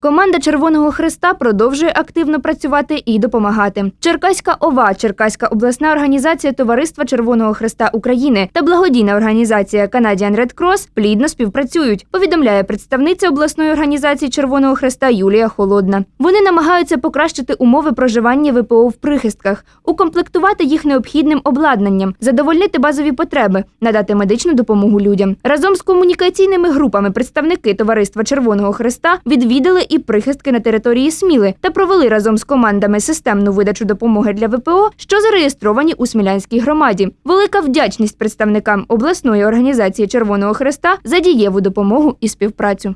Команда Червоного Христа продовжує активно працювати і допомагати. Черкаська ОВА, Черкаська обласна організація Товариства Червоного Христа України та благодійна організація Canadian Red Cross плідно співпрацюють. Повідомляє представниця обласної організації Червоного Христа Юлія Холодна. Вони намагаються покращити умови проживання ВПО в прихистках, укомплектувати їх необхідним обладнанням, задовольнити базові потреби, надати медичну допомогу людям. Разом з комунікаційними групами представники Товариства Червоного Христа відвідали і прихистки на території Сміли та провели разом з командами системну видачу допомоги для ВПО, що зареєстровані у Смілянській громаді. Велика вдячність представникам обласної організації Червоного Христа за дієву допомогу і співпрацю.